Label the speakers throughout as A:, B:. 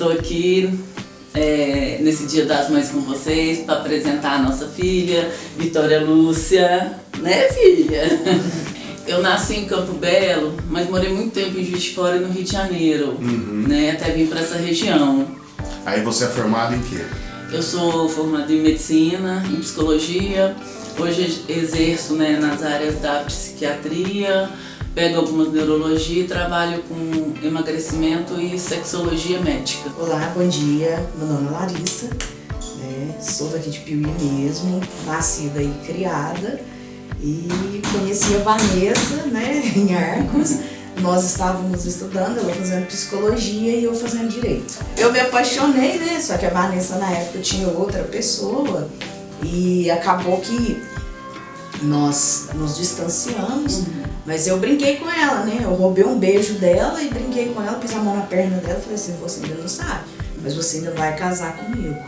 A: Estou aqui é, nesse Dia das Mães com vocês para apresentar a nossa filha, Vitória Lúcia, né filha? Eu nasci em Campo Belo, mas morei muito tempo em Juiz de Fora e no Rio de Janeiro, uhum. né? Até vim para essa região.
B: Aí você é formado em quê?
A: Eu sou formada em Medicina, em Psicologia, hoje exerço né, nas áreas da psiquiatria, pego algumas neurologia e trabalho com emagrecimento e sexologia médica.
C: Olá, bom dia. Meu nome é Larissa, né? sou daqui de Piuí mesmo, nascida e criada. E conheci a Vanessa né, em Arcos. Nós estávamos estudando, ela fazendo psicologia e eu fazendo direito. Eu me apaixonei, né? Só que a Vanessa na época tinha outra pessoa e acabou que nós nos distanciamos. Uhum. Mas eu brinquei com ela, né? Eu roubei um beijo dela e brinquei com ela, pus a mão na perna dela e falei assim, você ainda não sabe, mas você ainda vai casar comigo.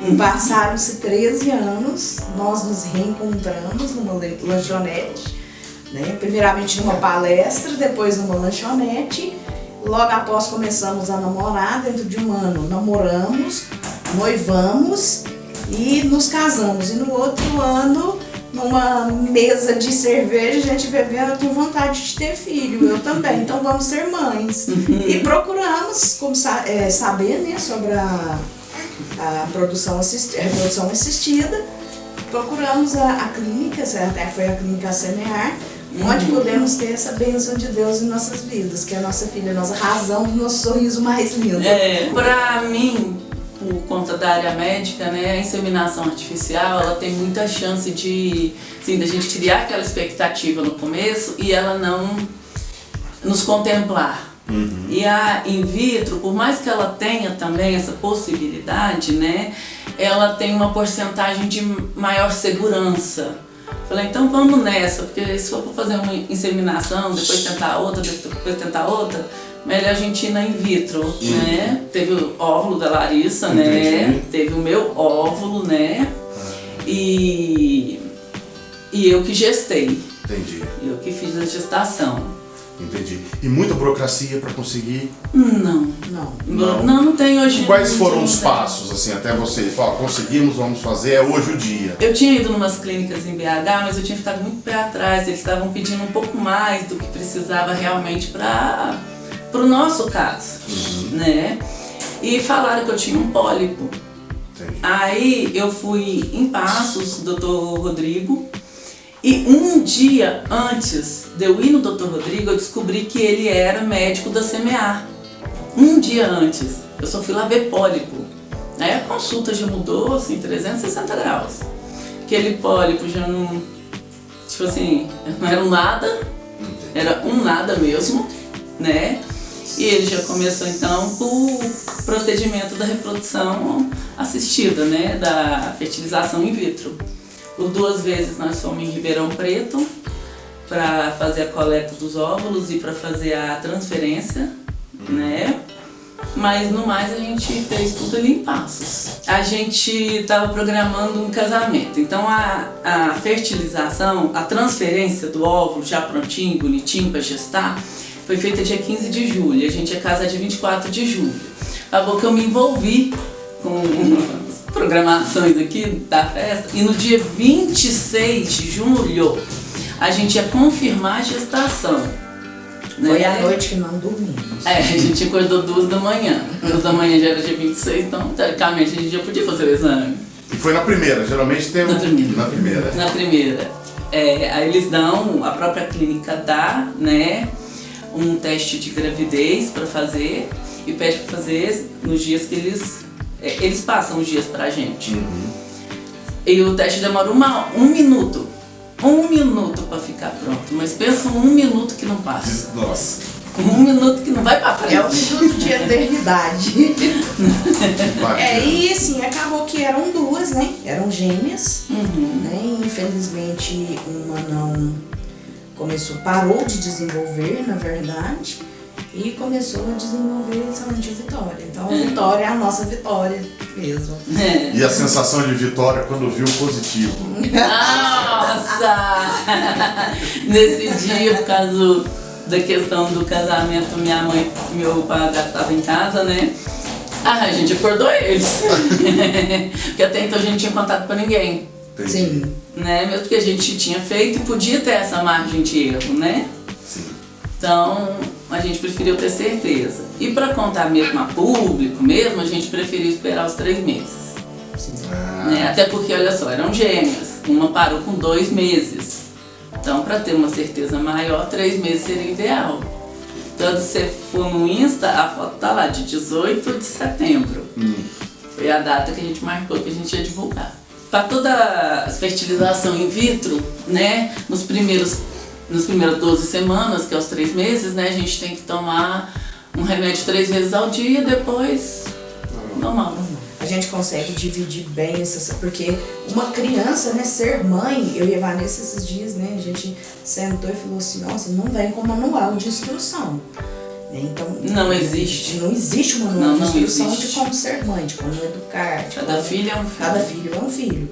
C: E passaram-se 13 anos, nós nos reencontramos numa lanchonete, né? primeiramente numa palestra, depois numa lanchonete. Logo após começamos a namorar, dentro de um ano namoramos, noivamos e nos casamos. E no outro ano numa mesa de cerveja, a gente bebendo, eu tenho vontade de ter filho, eu também, então vamos ser mães. e procuramos como, é, saber né, sobre a, a produção assistida, reprodução assistida, procuramos a, a clínica, até foi a clínica Semear, onde uhum. podemos ter essa bênção de Deus em nossas vidas, que é a nossa filha, a nossa razão do nosso sorriso mais lindo.
A: É, pra mim, por conta da área médica, né, a inseminação artificial, ela tem muita chance de, assim, da gente criar aquela expectativa no começo e ela não nos contemplar. Uhum. E a in vitro, por mais que ela tenha também essa possibilidade, né, ela tem uma porcentagem de maior segurança. Falei, então vamos nessa, porque se for fazer uma inseminação, depois tentar outra, depois tentar outra, melhor a gente ir na in vitro, uhum. né? Teve o óvulo da Larissa, né? Entendi. né? Teve o meu óvulo, né? Ah. E, e eu que gestei.
B: Entendi.
A: Eu que fiz a gestação.
B: Entendi. E muita burocracia para conseguir?
A: Não.
B: Não.
A: Não, não, não tem hoje.
B: Quais foram os passos, assim, até você falar, conseguimos, vamos fazer, é hoje o dia?
A: Eu tinha ido em umas clínicas em BH, mas eu tinha ficado muito pé atrás. Eles estavam pedindo um pouco mais do que precisava realmente para para o nosso caso, uhum. né? E falaram que eu tinha um pólipo. Entendi. Aí eu fui em Passos, doutor Rodrigo, e um dia antes de eu ir no doutor Rodrigo, eu descobri que ele era médico da CMA. Um dia antes, eu só fui lá ver pólipo. Aí a consulta já mudou, assim, 360 graus. Aquele pólipo já não, tipo assim, não era um nada, era um nada mesmo, né? Ele já começou então o procedimento da reprodução assistida, né, da fertilização in vitro. Por duas vezes nós fomos em Ribeirão Preto para fazer a coleta dos óvulos e para fazer a transferência, né? Mas no mais a gente fez tudo ali em passos. A gente estava programando um casamento, então a, a fertilização, a transferência do óvulo já prontinho, bonitinho para gestar, foi feita dia 15 de julho, a gente ia casar dia 24 de julho. Acabou que eu me envolvi com as programações aqui da festa e no dia 26 de julho a gente ia confirmar a gestação.
C: Né? Foi a noite que não dormimos.
A: É, a gente acordou duas da manhã. Duas da manhã já era dia 26, então teoricamente a gente já podia fazer o exame.
B: E foi na primeira, geralmente tem.
A: Na primeira.
B: Na primeira.
A: Na primeira. É, aí eles dão, a própria clínica dá, né? Um teste de gravidez para fazer e pede para fazer nos dias que eles... É, eles passam os dias pra gente. Uhum. E o teste demora uma, um minuto. Um minuto para ficar pronto. Mas pensa um minuto que não passa.
B: Nossa.
A: Um minuto que não vai para frente.
C: É um minuto de eternidade. é, e assim, acabou que eram duas, né? Eram gêmeas. Uhum. Né? Infelizmente, uma não começou, parou de desenvolver, na verdade, e começou a desenvolver somente a vitória. Então a vitória é a nossa vitória mesmo.
B: É. E a sensação de vitória quando viu positivo?
A: Nossa! Nesse dia, por causa da questão do casamento, minha mãe, meu pai estava em casa, né? Ah, a gente acordou eles. Porque até então a gente não tinha contato com ninguém.
B: Entendi.
C: Sim.
A: Né? Mesmo que a gente tinha feito e podia ter essa margem de erro, né?
B: Sim.
A: Então a gente preferiu ter certeza. E para contar mesmo a público mesmo, a gente preferiu esperar os três meses.
B: Ah,
A: Né? Até porque, olha só, eram gêmeas. Uma parou com dois meses. Então, para ter uma certeza maior, três meses seria ideal. Então, se você for no Insta, a foto tá lá, de 18 de setembro.
B: hum,
A: Foi a data que a gente marcou que a gente ia divulgar. Para toda a fertilização in vitro, né, nos primeiros nos primeiras 12 semanas, que é os três meses, né, a gente tem que tomar um remédio três vezes ao dia, depois normal.
C: A gente consegue dividir bem essas. Porque uma criança, né, ser mãe, eu e a Vanessa esses dias, né, a gente sentou e falou assim: nossa, não vem com manual de instrução. Né, Então,
A: Não existe.
C: Não existe um manual
A: Não,
C: de
A: não
C: instrução
A: existe.
C: de como ser mãe, de como educar. De
A: Cada
C: como-
A: filho é um filho.
C: Cada filho é um filho.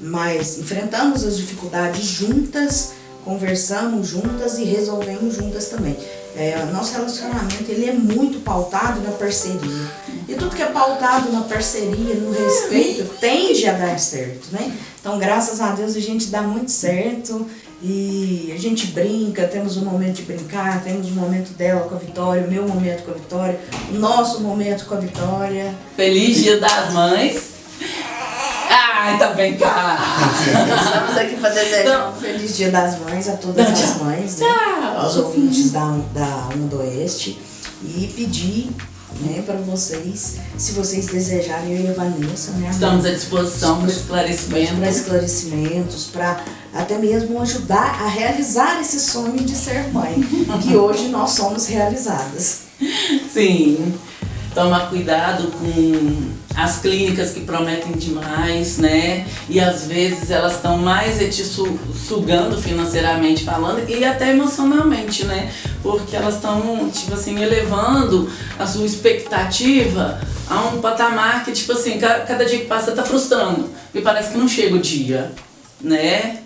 C: Mas enfrentamos as dificuldades juntas, conversamos juntas e resolvemos juntas também. É, nosso relacionamento ele é muito pautado na parceria. E tudo que é pautado na parceria, no respeito, tende a dar certo, né? Então, graças a Deus, a gente dá muito certo e a gente brinca, temos um momento de brincar, temos um momento dela com a Vitória, o meu momento com a Vitória, o nosso momento com a Vitória.
A: Feliz Dia das Mães. Ai, tá bem cá.
C: Estamos aqui para desejar
A: Então-
C: um feliz Dia das Mães a todas
A: Não,
C: as
A: tchau.
C: mães, né? aos ouvintes da, da Onda do Oeste e pedir né, para vocês, se vocês desejarem, eu e a Vanessa, né,
A: Estamos à disposição para
C: para
A: esclarecimento.
C: esclarecimentos, para até mesmo ajudar a realizar esse sonho de ser mãe, que hoje nós somos realizadas.
A: Sim. Tomar cuidado com as clínicas que prometem demais, né? E às vezes elas estão mais é te su- sugando financeiramente falando e até emocionalmente, né? Porque elas estão, tipo assim, elevando a sua expectativa a um patamar que, tipo assim, ca- cada dia que passa tá frustrando. E parece que não chega o dia, né?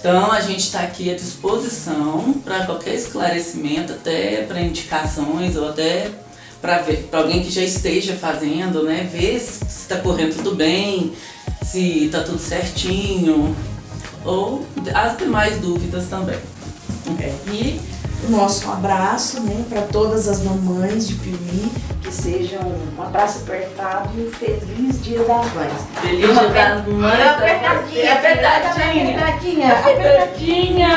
A: Então a gente está aqui à disposição para qualquer esclarecimento, até para indicações ou até para alguém que já esteja fazendo, né? Ver se está correndo tudo bem, se está tudo certinho ou as demais dúvidas também.
C: É, e o nosso abraço né, para todas as mamães de Piuí, que sejam um abraço apertado e um feliz Dia das Mães.
A: Feliz Dia das Mães!
C: Apertadinha,
A: Apertadinha!
C: apertadinha.
A: Apertadinha!